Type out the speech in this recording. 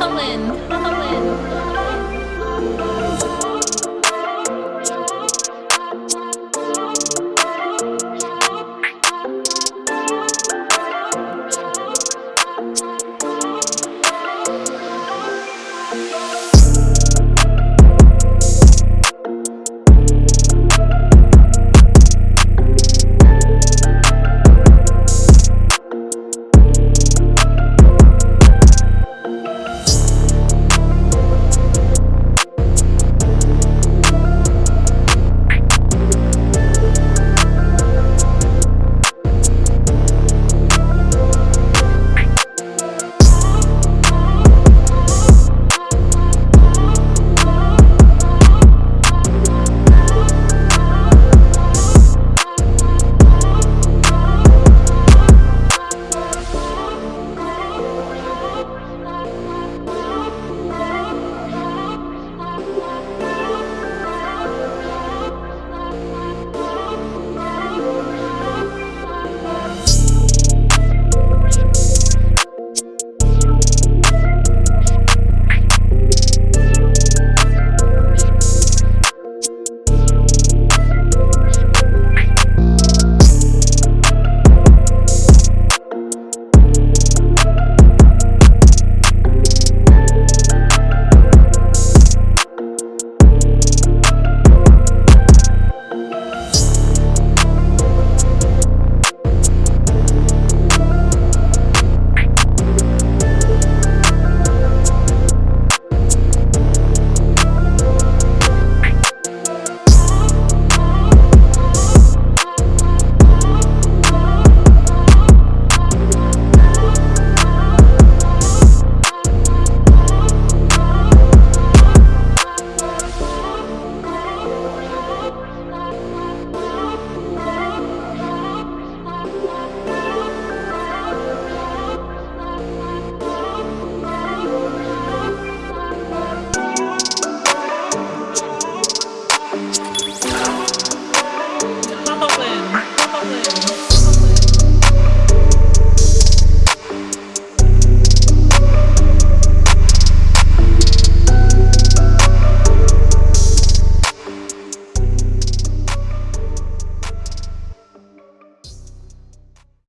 Holland, Holland.